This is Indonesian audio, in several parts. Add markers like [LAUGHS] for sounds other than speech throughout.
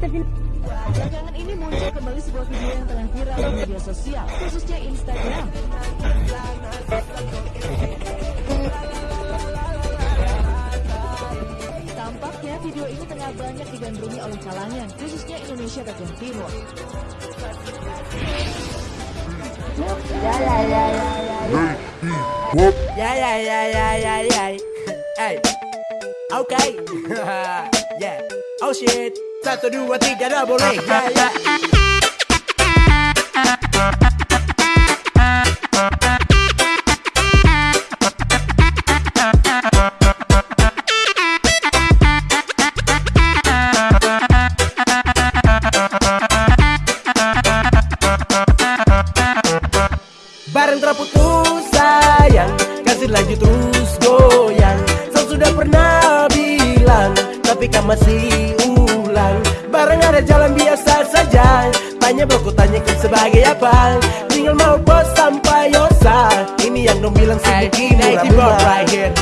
Belakangan ini muncul kembali sebuah video yang tengah viral di media sosial, khususnya Instagram. Tampaknya video ini tengah banyak digandrungi oleh kalangan, khususnya Indonesia bagian timur. Ya ya ya ya ya ya. Ya ya ya ya ya ya. Hey. Okay. [LAUGHS] yeah. Oh shit. Satu dua tiga dah boleh. Ya ya. Bareng terputus sayang Kasih lanjut terus goyang Sang sudah pernah bilang Tapi kan masih ulang Bareng ada jalan biasa saja. Tanya bro tanyakan sebagai apa. Tinggal mau bos sampai yosa Ini yang dong bilang sibuk ini right here.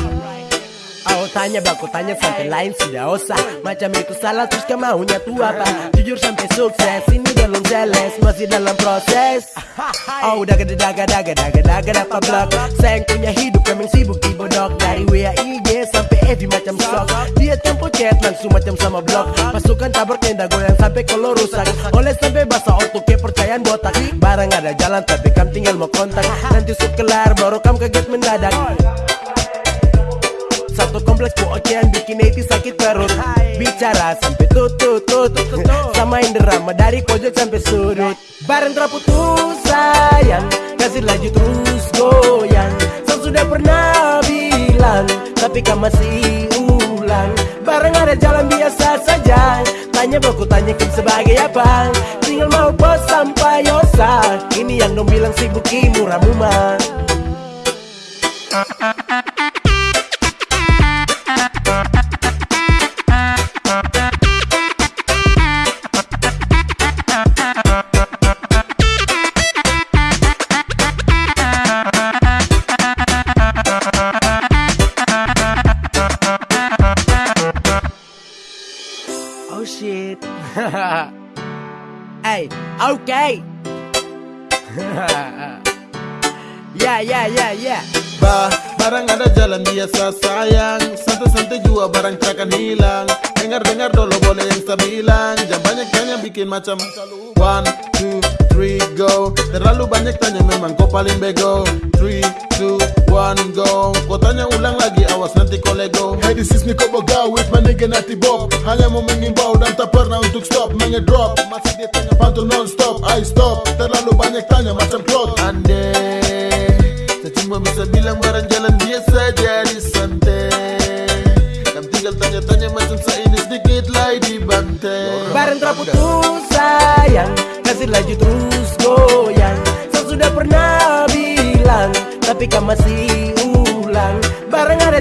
Oh tanya baku tanya sampai lain sudah usah Macam itu salah terus kau maunya tuh apa? Jujur sampai sukses ini belum jealous Masih dalam proses. Oh udah gede daga daga daga daga dapat blok Sayang punya hidup memang sibuk di bodok. Dari WA IG sampai FB macam sok Chat langsung macam sama blog Pasukan tabrak tenda goyang sampai kalau rusak. Oleh sampai basah otot kepercayaan botak. Barang ada jalan tapi kam tinggal mau kontak. Nanti sub kelar baru kam kaget mendadak. Satu kompleks ocean bikin hati sakit perut. Bicara sampai tutut tutut Samain drama dari pojok sampai sudut. Bareng terputus sayang. Kasih laju terus goyang. Sang sudah pernah bilang Tapi kan masih saja Tanya baku tanyakan sebagai apa? Tinggal mau bos sampai yosa Ini yang dong bilang sibuk murah mumah Oh shit. [LAUGHS] hey, okay. ya ya ya ya. Bah, barang ada jalan biasa sayang Santai-santai jua barang takkan hilang Dengar-dengar dulu boleh yang saya bilang Jangan banyak tanya bikin macam One, two, three, go Terlalu banyak tanya memang kau paling bego Three, two, one, go. Kau tanya ulang lagi awas nanti kau lego Hey this is Nico Boga with my nigga Nati Bob. Hanya mau mengimbau dan tak pernah untuk stop Mengedrop Masih dia tanya pantun non stop I stop. Terlalu banyak tanya macam cloth Ande Saya cuma bisa bilang barang jalan biasa jadi santai Kamu tinggal tanya-tanya macam saya ini sedikit lagi dibantai Bareng terputus sayang. Kasih laju terus goyang. Sang sudah pernah bilang Tapi kan masih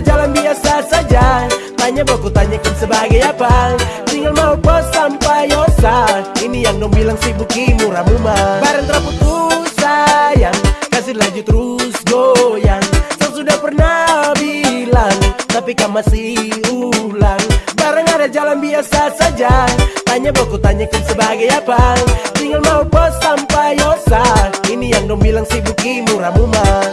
Jalan biasa saja. Tanya baku tanyakan sebagai apa? Tinggal mau bos sampai yosa Ini yang dong bilang sibuk murah mumah Bareng terputus sayang. Kasih laju terus goyang. Sang sudah pernah bilang Tapi kan masih ulang. Bareng ada jalan biasa saja. Tanya baku tanyakan sebagai apa? Tinggal mau bos sampai yosa Ini yang dong bilang sibuk murah mumah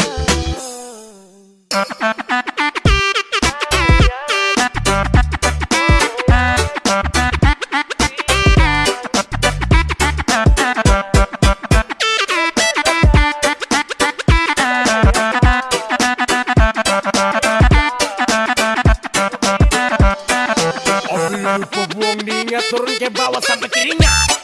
Punggung dinya turun ke bawah sampai kirinya